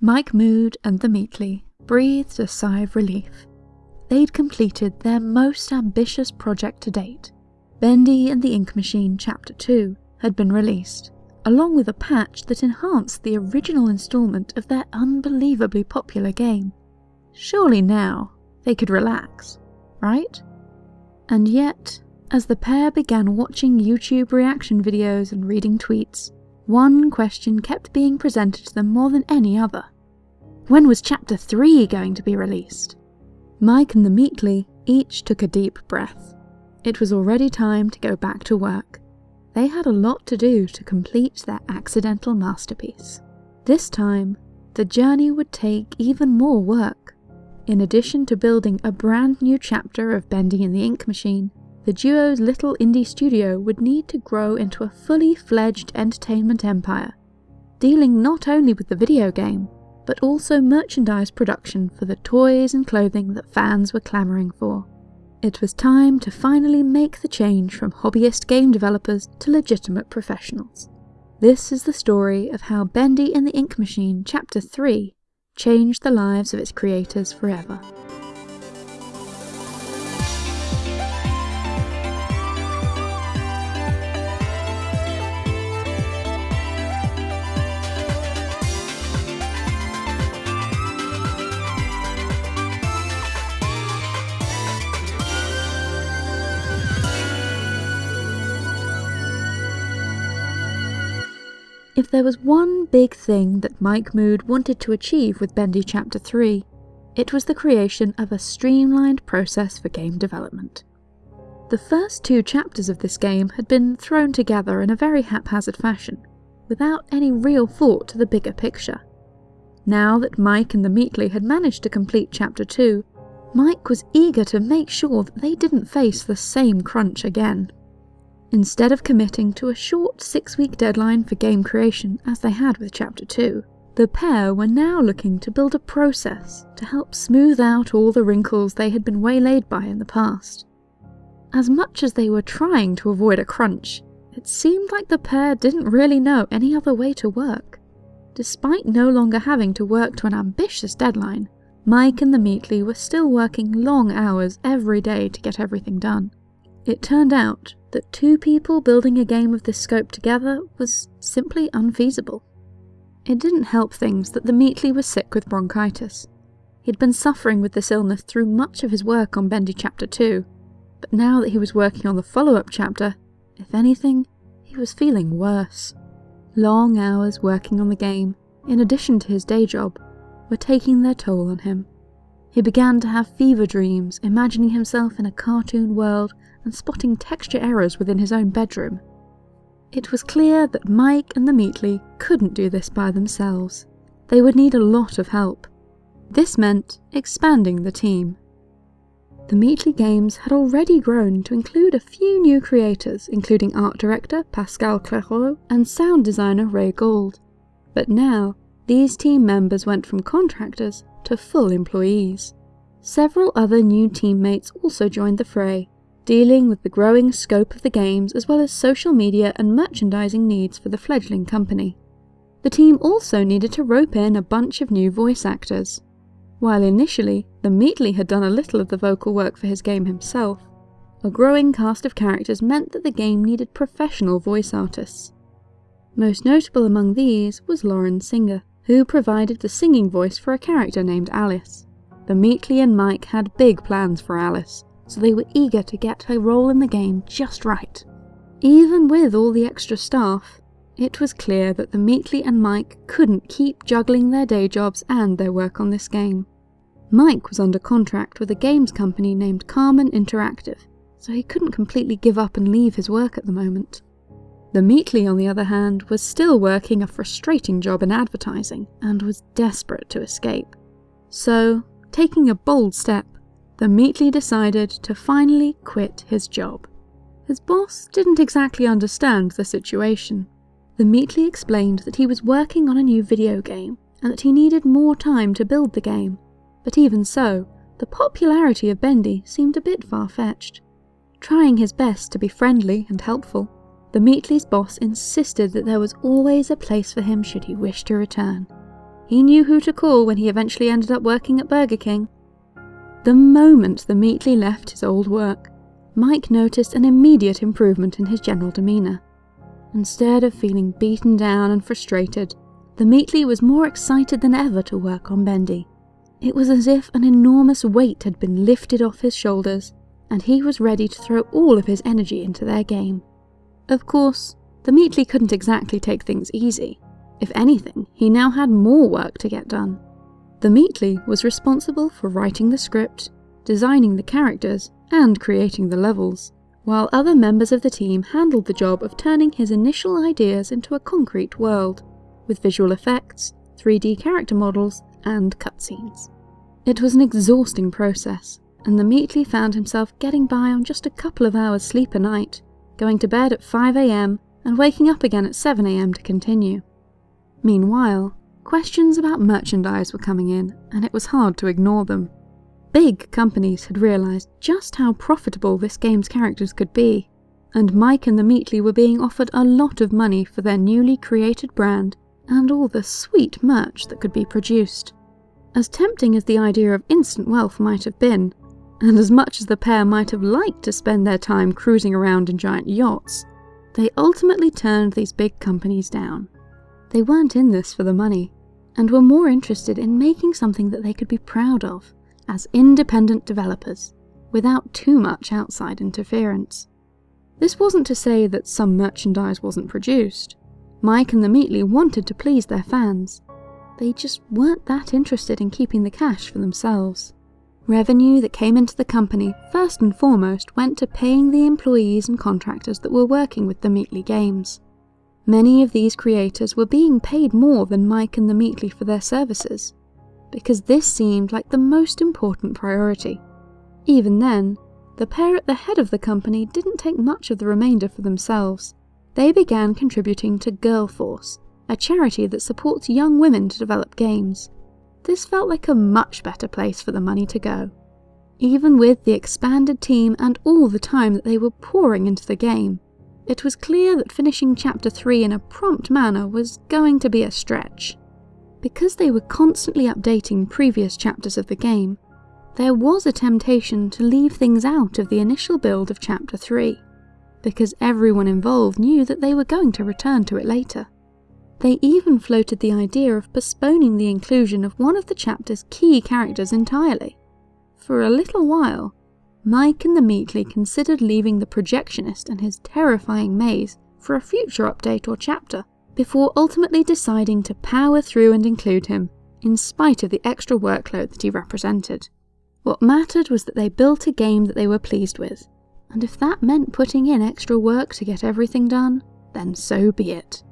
Mike Mood and the Meatly breathed a sigh of relief. They'd completed their most ambitious project to date. Bendy and the Ink Machine Chapter 2 had been released, along with a patch that enhanced the original installment of their unbelievably popular game. Surely now they could relax, right? And yet, as the pair began watching YouTube reaction videos and reading tweets, one question kept being presented to them more than any other. When was Chapter 3 going to be released? Mike and the Meatly each took a deep breath. It was already time to go back to work. They had a lot to do to complete their accidental masterpiece. This time, the journey would take even more work. In addition to building a brand new chapter of Bendy and the Ink Machine, the duo's little indie studio would need to grow into a fully fledged entertainment empire, dealing not only with the video game, but also merchandise production for the toys and clothing that fans were clamouring for. It was time to finally make the change from hobbyist game developers to legitimate professionals. This is the story of how Bendy and the Ink Machine Chapter 3 changed the lives of its creators forever. If there was one big thing that Mike Mood wanted to achieve with Bendy Chapter 3, it was the creation of a streamlined process for game development. The first two chapters of this game had been thrown together in a very haphazard fashion, without any real thought to the bigger picture. Now that Mike and the Meatly had managed to complete Chapter 2, Mike was eager to make sure that they didn't face the same crunch again. Instead of committing to a short six-week deadline for game creation as they had with Chapter 2, the pair were now looking to build a process to help smooth out all the wrinkles they had been waylaid by in the past. As much as they were trying to avoid a crunch, it seemed like the pair didn't really know any other way to work. Despite no longer having to work to an ambitious deadline, Mike and the Meatly were still working long hours every day to get everything done. It turned out that two people building a game of this scope together was simply unfeasible. It didn't help things that the Meatly was sick with bronchitis. He'd been suffering with this illness through much of his work on Bendy Chapter 2, but now that he was working on the follow-up chapter, if anything, he was feeling worse. Long hours working on the game, in addition to his day job, were taking their toll on him. He began to have fever dreams, imagining himself in a cartoon world and spotting texture errors within his own bedroom. It was clear that Mike and the Meatly couldn't do this by themselves. They would need a lot of help. This meant expanding the team. The Meatly Games had already grown to include a few new creators, including art director Pascal Clairaut and sound designer Ray Gold. But now, these team members went from contractors to full employees. Several other new teammates also joined the fray, dealing with the growing scope of the games as well as social media and merchandising needs for the fledgling company. The team also needed to rope in a bunch of new voice actors. While initially, the Meatly had done a little of the vocal work for his game himself, a growing cast of characters meant that the game needed professional voice artists. Most notable among these was Lauren Singer, who provided the singing voice for a character named Alice. The Meatly and Mike had big plans for Alice, so they were eager to get her role in the game just right. Even with all the extra staff, it was clear that the Meatly and Mike couldn't keep juggling their day jobs and their work on this game. Mike was under contract with a games company named Carmen Interactive, so he couldn't completely give up and leave his work at the moment. The Meatly, on the other hand, was still working a frustrating job in advertising and was desperate to escape. So, taking a bold step, the Meatly decided to finally quit his job. His boss didn't exactly understand the situation. The Meatly explained that he was working on a new video game and that he needed more time to build the game, but even so, the popularity of Bendy seemed a bit far-fetched. Trying his best to be friendly and helpful, the Meatly's boss insisted that there was always a place for him should he wish to return. he knew who to call when he eventually ended up working at Burger King. The moment the Meatly left his old work, Mike noticed an immediate improvement in his general demeanour. Instead of feeling beaten down and frustrated, the Meatly was more excited than ever to work on Bendy. It was as if an enormous weight had been lifted off his shoulders, and he was ready to throw all of his energy into their game. Of course, the Meatly couldn't exactly take things easy. If anything, he now had more work to get done. The Meatly was responsible for writing the script, designing the characters, and creating the levels, while other members of the team handled the job of turning his initial ideas into a concrete world, with visual effects, 3D character models, and cutscenes. It was an exhausting process, and the Meatly found himself getting by on just a couple of hours sleep a night, going to bed at 5am and waking up again at 7am to continue. Meanwhile, questions about merchandise were coming in, and it was hard to ignore them. Big companies had realised just how profitable this game's characters could be, and Mike and the Meatly were being offered a lot of money for their newly created brand and all the sweet merch that could be produced. As tempting as the idea of instant wealth might have been, and as much as the pair might have liked to spend their time cruising around in giant yachts, they ultimately turned these big companies down. They weren't in this for the money, and were more interested in making something that they could be proud of as independent developers, without too much outside interference. This wasn't to say that some merchandise wasn't produced. Mike and the Meatly wanted to please their fans. They just weren't that interested in keeping the cash for themselves. Revenue that came into the company first and foremost went to paying the employees and contractors that were working with the Meatly games. Many of these creators were being paid more than Mike and the Meatly for their services, because this seemed like the most important priority. Even then, the pair at the head of the company didn't take much of the remainder for themselves. They began contributing to Girl Force, a charity that supports young women to develop games. This felt like a much better place for the money to go. Even with the expanded team and all the time that they were pouring into the game, it was clear that finishing Chapter 3 in a prompt manner was going to be a stretch. Because they were constantly updating previous chapters of the game, there was a temptation to leave things out of the initial build of Chapter 3, because everyone involved knew that they were going to return to it later. They even floated the idea of postponing the inclusion of one of the chapter's key characters entirely. For a little while, Mike and the Meatly considered leaving the projectionist and his terrifying maze for a future update or chapter, before ultimately deciding to power through and include him, in spite of the extra workload that he represented. What mattered was that they built a game that they were pleased with, and if that meant putting in extra work to get everything done, then so be it.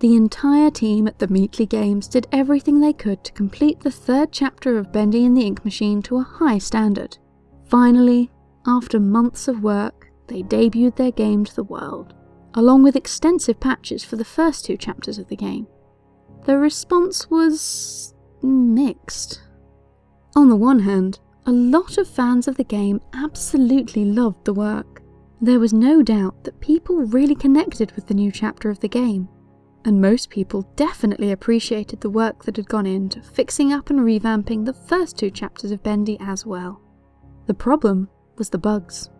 The entire team at the Meatly Games did everything they could to complete the third chapter of Bendy and the Ink Machine to a high standard. Finally, after months of work, they debuted their game to the world along with extensive patches for the first two chapters of the game. The response was mixed. On the one hand, a lot of fans of the game absolutely loved the work. There was no doubt that people really connected with the new chapter of the game, and most people definitely appreciated the work that had gone into fixing up and revamping the first two chapters of Bendy as well. The problem was the bugs.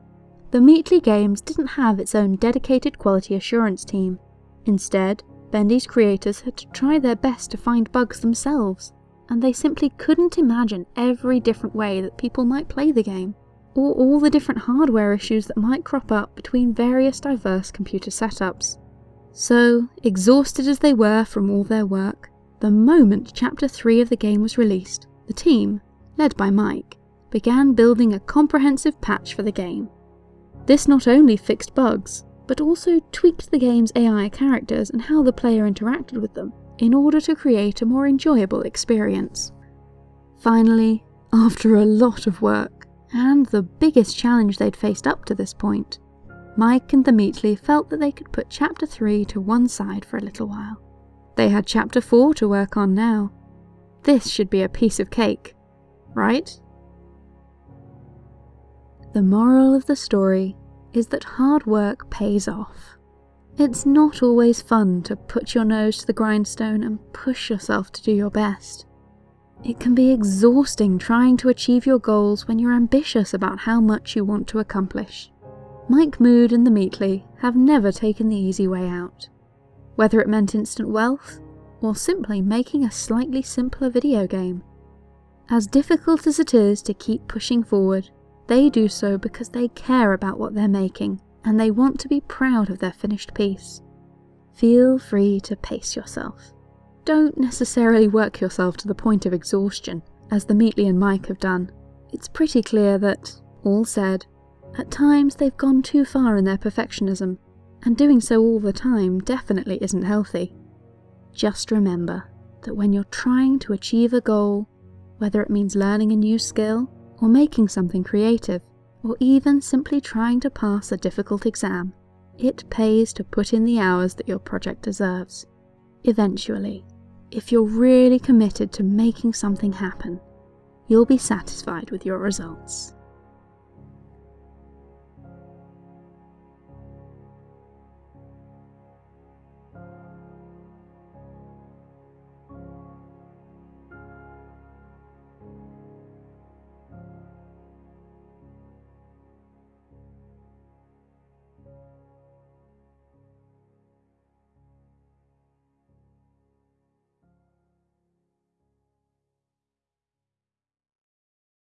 The Meatly Games didn't have its own dedicated quality assurance team. Instead, Bendy's creators had to try their best to find bugs themselves, and they simply couldn't imagine every different way that people might play the game, or all the different hardware issues that might crop up between various diverse computer setups. So, exhausted as they were from all their work, the moment Chapter 3 of the game was released, the team, led by Mike, began building a comprehensive patch for the game. This not only fixed bugs, but also tweaked the game's AI characters and how the player interacted with them, in order to create a more enjoyable experience. Finally, after a lot of work, and the biggest challenge they'd faced up to this point, Mike and the Meatly felt that they could put Chapter 3 to one side for a little while. They had Chapter 4 to work on now. This should be a piece of cake, right? The moral of the story is that hard work pays off. It's not always fun to put your nose to the grindstone and push yourself to do your best. It can be exhausting trying to achieve your goals when you're ambitious about how much you want to accomplish. Mike Mood and the Meatly have never taken the easy way out. Whether it meant instant wealth, or simply making a slightly simpler video game. As difficult as it is to keep pushing forward, they do so because they care about what they're making and they want to be proud of their finished piece. Feel free to pace yourself. Don't necessarily work yourself to the point of exhaustion, as the Meatly and Mike have done. It's pretty clear that, all said, at times they've gone too far in their perfectionism, and doing so all the time definitely isn't healthy. Just remember that when you're trying to achieve a goal, whether it means learning a new skill, or making something creative, or even simply trying to pass a difficult exam, it pays to put in the hours that your project deserves. Eventually, if you're really committed to making something happen, you'll be satisfied with your results.